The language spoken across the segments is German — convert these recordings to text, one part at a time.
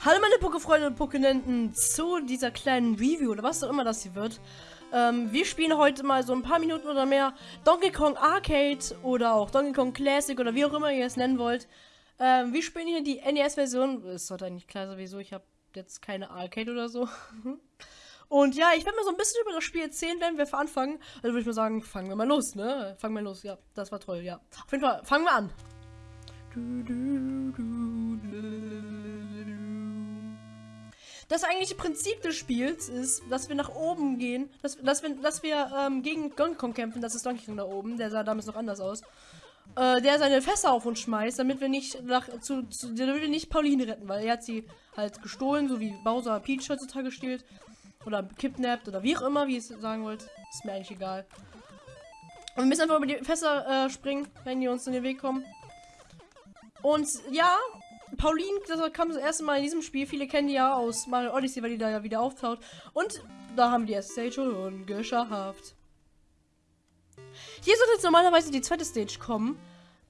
Hallo meine Pokéfreunde und Pokénenten zu dieser kleinen Review oder was auch immer das hier wird. Ähm, wir spielen heute mal so ein paar Minuten oder mehr Donkey Kong Arcade oder auch Donkey Kong Classic oder wie auch immer ihr es nennen wollt. Ähm, wir spielen hier die NES-Version. Es sollte eigentlich klar sein, wieso. Ich habe jetzt keine Arcade oder so. und ja, ich werde mal so ein bisschen über das Spiel erzählen, wenn wir anfangen. Also würde ich mal sagen, fangen wir mal los, ne? Fangen wir los. Ja, das war toll, ja. Auf jeden Fall, fangen wir an. Du, du, du, das eigentliche Prinzip des Spiels ist, dass wir nach oben gehen, dass, dass wir, dass wir ähm, gegen Donkey Kong kämpfen. Das ist Donkey Kong da oben, der sah damals noch anders aus. Äh, der seine Fässer auf uns schmeißt, damit wir nicht nach, zu, zu, damit wir nicht Pauline retten, weil er hat sie halt gestohlen, so wie Bowser Peach heutzutage stiehlt. Oder kidnappt oder wie auch immer, wie ihr es sagen wollt. Ist mir eigentlich egal. Und wir müssen einfach über die Fässer äh, springen, wenn die uns in den Weg kommen. Und ja, Pauline, das kam das erste Mal in diesem Spiel. Viele kennen die ja aus Mario Odyssey, weil die da ja wieder auftaucht. Und da haben die erste Stage schon geschafft. Hier sollte jetzt normalerweise die zweite Stage kommen.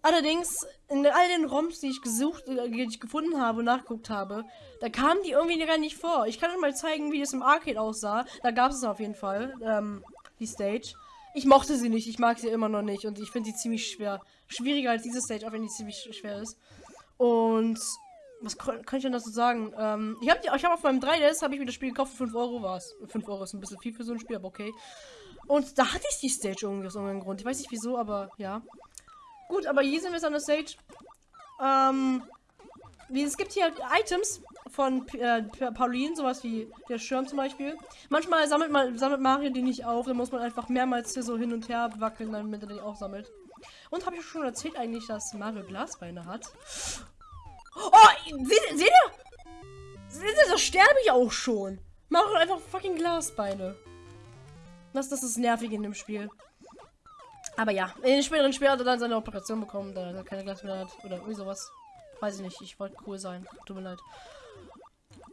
Allerdings, in all den ROMs, die ich gesucht, äh, die ich gefunden habe und nachgeguckt habe, da kamen die irgendwie gar nicht vor. Ich kann euch mal zeigen, wie das im Arcade aussah. Da gab es auf jeden Fall, ähm, die Stage. Ich mochte sie nicht, ich mag sie immer noch nicht und ich finde sie ziemlich schwer. Schwieriger als diese Stage, auch wenn die ziemlich schwer ist. Und was kann ich denn dazu sagen? Ähm, ich habe ich hab auf meinem 3DS habe ich mir das Spiel gekauft für 5 Euro war es. 5 Euro ist ein bisschen viel für so ein Spiel, aber okay. Und da hatte ich die Stage irgendwie aus irgendeinem Grund. Ich weiß nicht wieso, aber ja. Gut, aber hier sind wir jetzt an der Stage. Ähm, es gibt hier Items von äh, Pauline, sowas wie der Schirm zum Beispiel. Manchmal sammelt, man, sammelt Mario die nicht auf, dann muss man einfach mehrmals hier so hin und her wackeln, damit er die auch sammelt. Und habe ich schon erzählt eigentlich, dass Mario Glasbeine hat? Oh, seht, seht ihr? Seht ihr, da sterbe ich auch schon. Mach einfach fucking Glasbeine. Das, das ist nervig in dem Spiel. Aber ja, in den späteren Spielen hat er dann seine Operation bekommen, da er keine Glasbeine hat. Oder irgendwie sowas. Weiß ich nicht, ich wollte cool sein. Tut mir leid.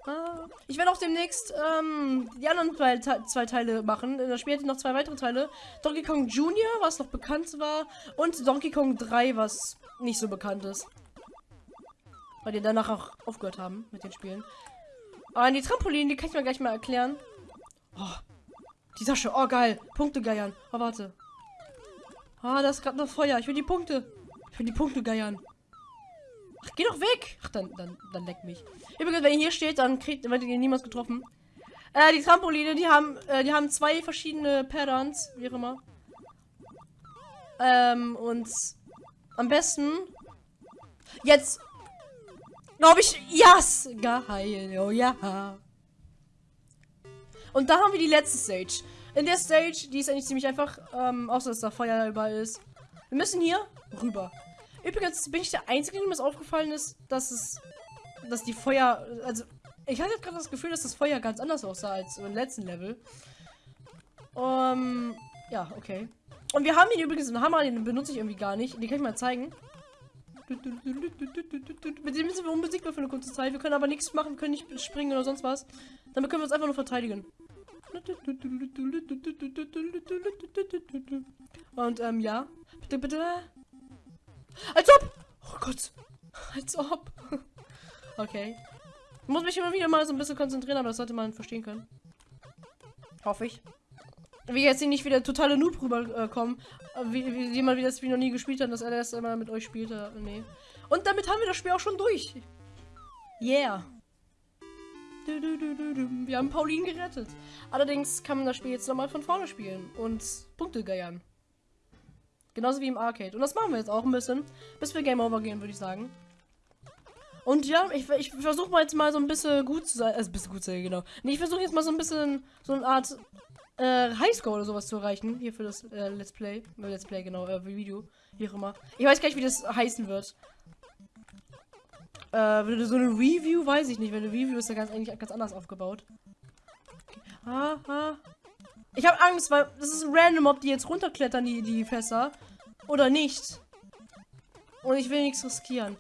Ah, ich werde auch demnächst ähm, die anderen zwei, zwei Teile machen. In das Spiel hätte noch zwei weitere Teile. Donkey Kong Junior, was noch bekannt war. Und Donkey Kong 3, was nicht so bekannt ist. Weil die danach auch aufgehört haben mit den Spielen. Aber die Trampolin, die kann ich mir gleich mal erklären. Oh, die Tasche. Oh, geil. Punkte geiern. Oh, warte. Ah, da ist gerade noch Feuer. Ich will die Punkte. Ich will die Punkte geiern. Ach, geh doch weg. Ach, dann, dann, dann leck mich. Übrigens, wenn ihr hier steht, dann kriegt, werdet ihr niemals getroffen. Äh, die Trampoline, die haben, äh, die haben zwei verschiedene Patterns, wie auch immer. Ähm, und am besten jetzt Glaube ich, yes! Geil, oh ja. Und da haben wir die letzte Stage. In der Stage, die ist eigentlich ziemlich einfach, ähm, außer dass da Feuer überall ist. Wir müssen hier rüber. Übrigens bin ich der Einzige, dem es aufgefallen ist, dass es, dass die Feuer, also, ich hatte gerade das Gefühl, dass das Feuer ganz anders aussah als im letzten Level. Ähm, ja, okay. Und wir haben hier übrigens einen Hammer, den benutze ich irgendwie gar nicht. Den kann ich mal zeigen. Mit dem sind wir unbesiegbar für eine kurze Zeit. Wir können aber nichts machen, können nicht springen oder sonst was. Damit können wir uns einfach nur verteidigen. Und ähm, ja. Bitte, bitte. Als ob! Oh Gott. Als ob. Okay. Ich muss mich immer wieder mal so ein bisschen konzentrieren, aber das sollte man verstehen können. Hoffe ich wie jetzt nicht wieder totale Noob rüberkommen. Äh, wie, wie jemand, wie das Spiel noch nie gespielt hat, dass er das immer mit euch spielte. Nee. Und damit haben wir das Spiel auch schon durch. Yeah. Wir haben Pauline gerettet. Allerdings kann man das Spiel jetzt nochmal von vorne spielen und Punkte geiern. Genauso wie im Arcade. Und das machen wir jetzt auch ein bisschen, bis wir Game Over gehen, würde ich sagen. Und ja, ich, ich versuche mal jetzt mal so ein bisschen gut zu sein. Also ein bisschen gut zu sein, genau. Nee, ich versuche jetzt mal so ein bisschen so eine Art äh, Highscore oder sowas zu erreichen. Hier für das äh, Let's Play. Äh, Let's Play, genau, äh, Video. Wie auch immer. Ich weiß gar nicht, wie das heißen wird. Äh, so eine Review, weiß ich nicht. Wenn eine Review ist ja ganz eigentlich ganz anders aufgebaut. Okay. Ah, ah. Ich habe Angst, weil das ist random, ob die jetzt runterklettern, die, die Fässer. Oder nicht. Und ich will nichts riskieren.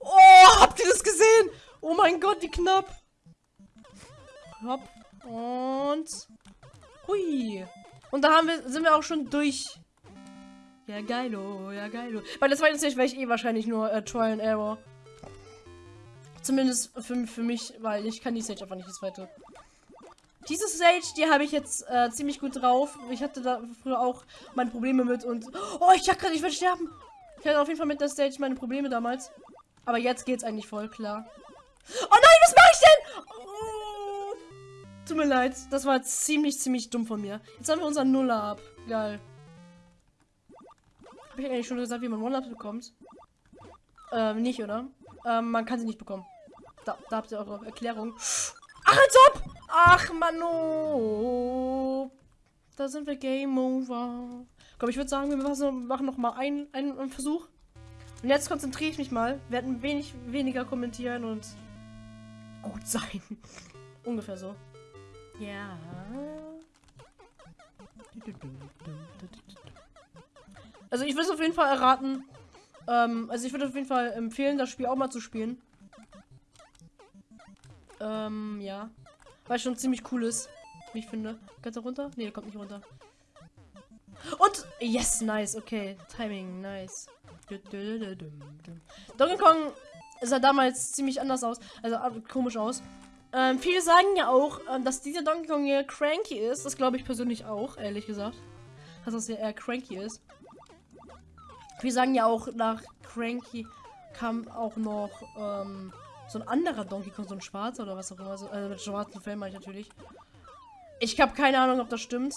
Oh, habt ihr das gesehen? Oh mein Gott, wie knapp. Hopp. Und Hui. Und da haben wir, sind wir auch schon durch. Ja, geilo, ja, geilo. Weil das war jetzt nicht, weil ich eh wahrscheinlich nur äh, Trial and Error. Zumindest für, für mich, weil ich kann die Stage einfach nicht die zweite. Diese Stage, die habe ich jetzt äh, ziemlich gut drauf. Ich hatte da früher auch meine Probleme mit und... Oh, ich dachte gerade, ich werde sterben. Ich hatte auf jeden Fall mit der Stage meine Probleme damals. Aber jetzt geht's eigentlich voll klar. Oh nein, was mache ich denn? Oh, tut mir leid. Das war ziemlich, ziemlich dumm von mir. Jetzt haben wir unseren Nuller ab. Geil. Habe ich eigentlich schon gesagt, wie man One-Ups bekommt? Ähm, nicht, oder? Ähm, man kann sie nicht bekommen. Da, da habt ihr eure Erklärung. Ach, als ob! Ach, Mano! Da sind wir Game Over. Komm, ich würde sagen, wir machen noch mal einen, einen Versuch. Und jetzt konzentriere ich mich mal. Werden wenig weniger kommentieren und gut sein. Ungefähr so. Ja. Also ich würde es auf jeden Fall erraten. Ähm, also ich würde auf jeden Fall empfehlen, das Spiel auch mal zu spielen. Ähm, ja. Weil es schon ziemlich cool ist, wie ich finde. Geht er runter? Ne, der kommt nicht runter. Und, yes, nice, okay. Timing, nice. Donkey Kong sah damals ziemlich anders aus, also komisch aus. Ähm, viele sagen ja auch, ähm, dass dieser Donkey Kong hier cranky ist. Das glaube ich persönlich auch, ehrlich gesagt. Dass das ja eher cranky ist. Wir sagen ja auch, nach Cranky kam auch noch ähm, so ein anderer Donkey Kong, so ein schwarzer oder was auch immer. Also, also mit schwarzen Fell meine ich natürlich. Ich habe keine Ahnung, ob das stimmt.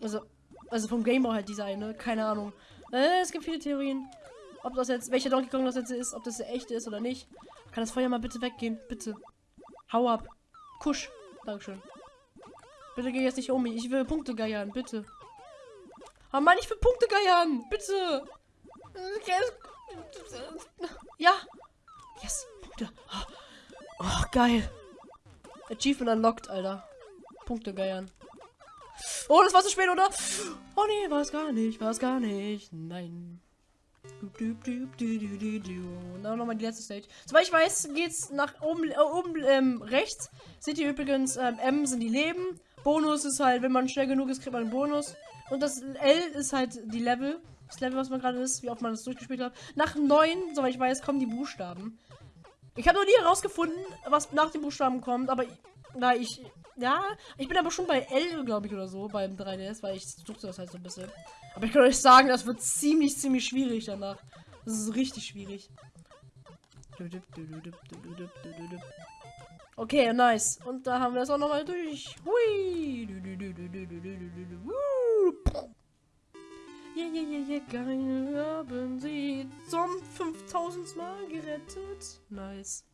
Also, also vom Gameboy halt dieser eine, keine Ahnung. Äh, es gibt viele Theorien. Ob das jetzt, welcher Donkey Kong das jetzt ist, ob das der echte ist oder nicht. Kann das Feuer mal bitte weggehen? Bitte. Hau ab. Kusch. Dankeschön. Bitte geh jetzt nicht um mich. Ich will Punkte geiern, bitte. Oh Mann, ich will Punkte geiern. Bitte. Ja. Yes. Punkte. Oh, geil. Achievement unlocked, Alter. Punkte geiern. Oh, das war zu spät, oder? Oh nee, war es gar nicht. War es gar nicht. Nein. Und dann nochmal die letzte Stage. Soweit ich weiß, geht's nach oben, äh, oben ähm, rechts. Seht ihr übrigens, ähm, M sind die Leben. Bonus ist halt, wenn man schnell genug ist, kriegt man einen Bonus. Und das L ist halt die Level. Das Level, was man gerade ist, wie oft man das durchgespielt hat. Nach 9, soweit ich weiß, kommen die Buchstaben. Ich habe noch nie herausgefunden, was nach den Buchstaben kommt, aber da ich. Ja, ich bin aber schon bei L, glaube ich, oder so, beim 3DS, weil ich suchte das halt so ein bisschen. Aber ich kann euch sagen, das wird ziemlich, ziemlich schwierig danach. Das ist richtig schwierig. Okay, nice. Und da haben wir es auch nochmal durch. Hui. Ja, ja, ja, ja, geil. Haben sie zum 5000 Mal gerettet. Nice.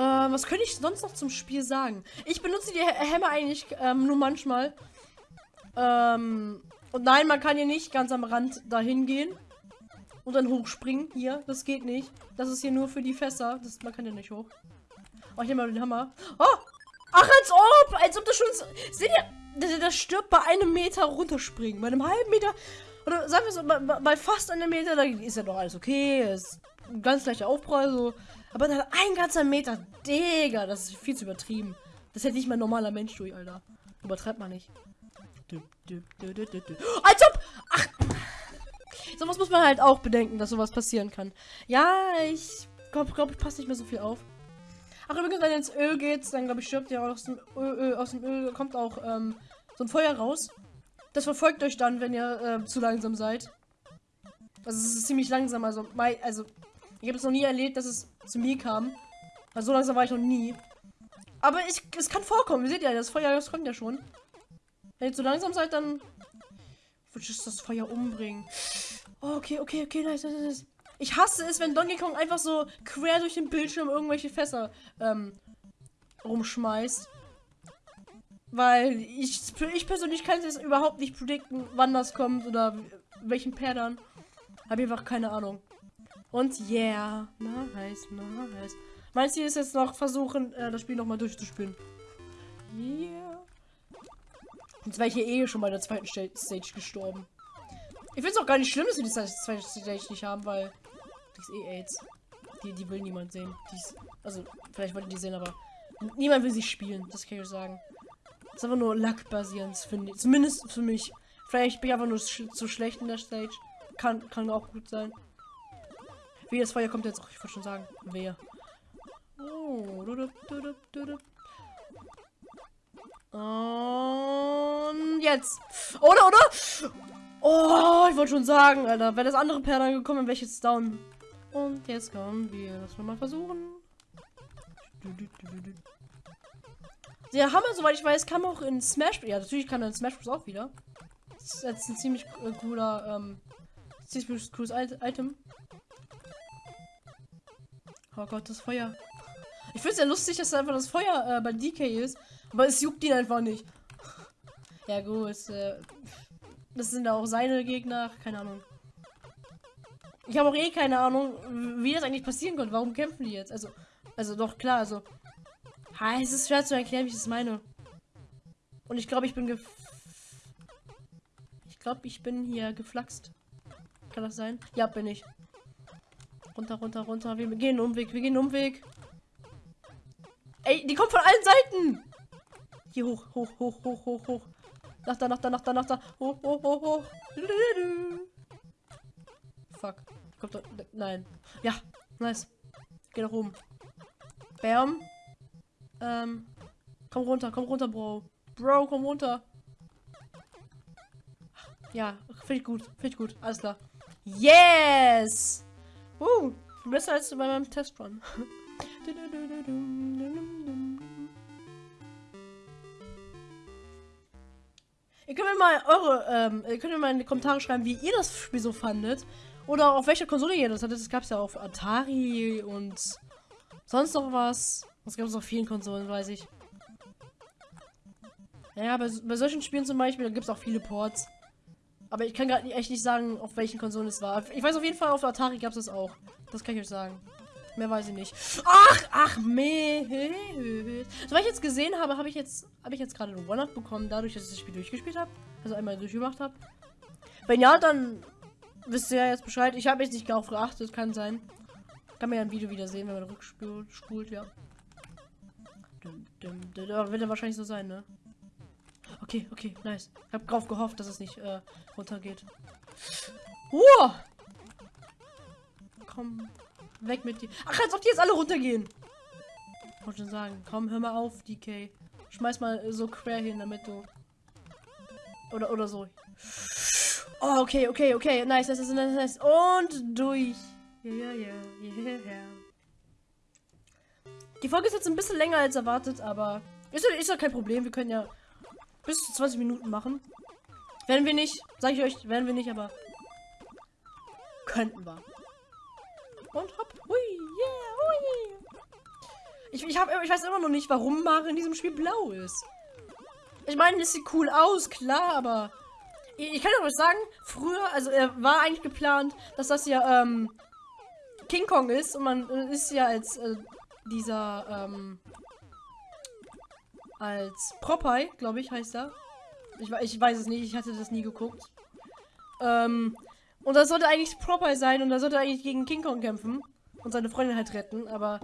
Äh, was könnte ich sonst noch zum Spiel sagen? Ich benutze die Hämmer eigentlich ähm, nur manchmal. Ähm, und nein, man kann hier nicht ganz am Rand dahin gehen. Und dann hochspringen. Hier, das geht nicht. Das ist hier nur für die Fässer. Das, man kann ja nicht hoch. Oh, nehme mal den Hammer. Oh! Ach, als ob! Als ob das schon... Seht ihr? Der, der stirbt bei einem Meter runterspringen. Bei einem halben Meter... Oder sagen wir so, bei, bei fast einem Meter, da ist ja doch alles okay. Ist ein ganz leichter Aufprall, so. Aber dann ein ganzer Meter, Digga, das ist viel zu übertrieben. Das hätte nicht mal ein normaler Mensch durch, Alter. Übertreibt man nicht. Als ob! Ach! Sowas muss man halt auch bedenken, dass sowas passieren kann. Ja, ich glaube, glaub, ich passe nicht mehr so viel auf. Ach, übrigens, wenn ihr ins Öl geht, dann glaube ich, stirbt ihr aus dem Öl, aus dem Öl kommt auch ähm, so ein Feuer raus. Das verfolgt euch dann, wenn ihr äh, zu langsam seid. Also es ist ziemlich langsam, also, also ich habe es noch nie erlebt, dass es zu mir kam. Also so langsam war ich noch nie. Aber ich, es kann vorkommen, ihr seht ja, das Feuer, das kommt ja schon. Wenn ihr zu langsam seid, dann würde ich das Feuer umbringen. Oh, okay, okay, okay, nice, nice, nice. Ich hasse es, wenn Donkey Kong einfach so quer durch den Bildschirm irgendwelche Fässer ähm, rumschmeißt. Weil ich, ich persönlich kann es überhaupt nicht predikten, wann das kommt oder welchen Pattern. Habe einfach keine Ahnung. Und yeah, nice, nice. Mein Ziel ist jetzt noch versuchen, äh, das Spiel nochmal durchzuspielen. Yeah. Jetzt wäre ich hier eh schon bei der zweiten Stage gestorben. Ich finde es auch gar nicht schlimm, dass wir die zweite Stage nicht haben, weil die ist eh AIDS. Die, die will niemand sehen. Ist, also, vielleicht wollte die sehen, aber niemand will sie spielen. Das kann ich euch sagen. Das ist einfach nur Luck-basierend, finde ich. Zumindest für mich. Vielleicht bin ich einfach nur sch zu schlecht in der Stage. Kann, kann auch gut sein. Wie das Feuer kommt jetzt. auch, ich wollte schon sagen. Wer? Oh. Und jetzt. Oder, oder? Oh, ich wollte schon sagen, Alter. Wenn das andere Perlen gekommen, wäre ich jetzt down. Und jetzt kommen wir. Das mal versuchen. Der Hammer, soweit ich weiß, kam auch in Smash. Ja, natürlich kann er in Smash Bros. auch wieder. Das ist jetzt ein ziemlich äh, cooler, ähm, ziemlich cooles Item. Oh Gott, das Feuer. Ich finde es ja lustig, dass einfach das Feuer äh, bei DK ist, aber es juckt ihn einfach nicht. Ja gut, äh, das sind auch seine Gegner, keine Ahnung. Ich habe auch eh keine Ahnung, wie das eigentlich passieren konnte. Warum kämpfen die jetzt? Also, also doch klar, also. Ha, es ist schwer zu erklären, wie ich das meine. Und ich glaube, ich bin gef Ich glaube, ich bin hier geflaxt. Kann das sein? Ja, bin ich. Runter, runter, runter. Wir gehen Umweg, wir gehen Umweg. Ey, die kommt von allen Seiten. Hier hoch, hoch, hoch, hoch, hoch, hoch. Nach da, nach da, nach da, nach da. Hoch, hoch, hoch, hoch. Fuck. Kommt doch. Nein. Ja, nice. Geh nach oben. Bam. Ähm. Komm runter, komm runter, Bro. Bro, komm runter. Ja, finde ich gut. Finde ich gut. Alles klar. Yes! Uh, besser als bei meinem Testrun. Ihr könnt mir mal eure, ähm, ihr könnt mir mal in die Kommentare schreiben, wie ihr das Spiel so fandet. Oder auf welcher Konsole ihr das hattet. Es gab es ja auf Atari und sonst noch was. Das gab es auf vielen Konsolen, weiß ich. Ja, bei, bei solchen Spielen zum Beispiel, da gibt es auch viele Ports. Aber ich kann gerade echt nicht sagen, auf welchen Konsolen es war. Ich weiß auf jeden Fall, auf Atari gab es das auch. Das kann ich euch sagen. Mehr weiß ich nicht. Ach, ach, meh. So, was ich jetzt gesehen habe, habe ich jetzt, habe ich jetzt gerade eine One-Up bekommen, dadurch, dass ich das Spiel durchgespielt habe. Also einmal durchgemacht habe. Wenn ja, dann wisst ihr ja jetzt Bescheid. Ich habe jetzt nicht darauf geachtet, kann sein. Kann man ja ein Video wieder sehen, wenn man rückspult, spult, ja. Wird ja wahrscheinlich so sein, ne? Okay, okay, nice. Ich habe drauf gehofft, dass es nicht äh, runtergeht. Uh! Komm, weg mit dir. Ach, als ob die jetzt alle runtergehen. Wollte schon sagen. Komm, hör mal auf, DK. Schmeiß mal so quer hin, damit du... Oder, oder so. Oh, okay, okay, okay. Nice, nice, nice, nice. Und durch. Ja, ja, ja, ja, ja. Die Folge ist jetzt ein bisschen länger als erwartet, aber ist ja, ist ja kein Problem. Wir können ja bis zu 20 Minuten machen. Werden wir nicht, sage ich euch, werden wir nicht, aber könnten wir. Und hopp, hui, yeah, hui. Ich, ich, hab, ich weiß immer noch nicht, warum Mario in diesem Spiel blau ist. Ich meine, es sieht cool aus, klar, aber ich, ich kann euch sagen, früher, also er war eigentlich geplant, dass das ja ähm, King Kong ist und man ist ja als äh, dieser ähm, als Popeye, glaube ich, heißt er. Ich, ich weiß es nicht, ich hatte das nie geguckt. Ähm, und das sollte eigentlich Popeye sein und er sollte eigentlich gegen King Kong kämpfen und seine Freundin halt retten, aber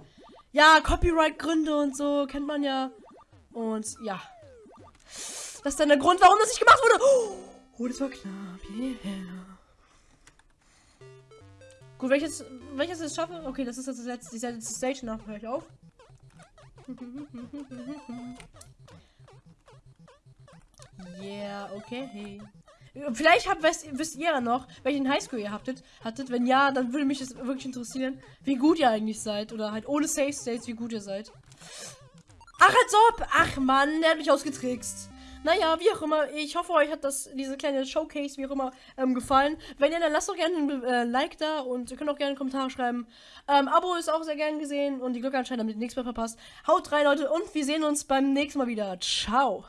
ja, Copyright-Gründe und so kennt man ja. Und ja. Das ist dann der Grund, warum das nicht gemacht wurde. Oh, das war knapp. Yeah. Gut, welches, welches ich schaffe? Okay, das ist jetzt die letzte Stage, nach höre ich auf. Yeah, okay. Vielleicht habt, wisst, wisst ihr ja noch, welchen Highschool ihr habtet, hattet. Wenn ja, dann würde mich das wirklich interessieren, wie gut ihr eigentlich seid. Oder halt ohne Safe States, wie gut ihr seid. Ach, als ob! Ach Mann, der hat mich ausgetrickst. Naja, wie auch immer. Ich hoffe, euch hat das, diese kleine Showcase, wie auch immer, ähm, gefallen. Wenn ja, dann lasst doch gerne ein äh, Like da und ihr könnt auch gerne einen Kommentar schreiben. Ähm, Abo ist auch sehr gern gesehen und die Glocke anscheinend, damit ihr nichts mehr verpasst. Haut rein, Leute, und wir sehen uns beim nächsten Mal wieder. Ciao.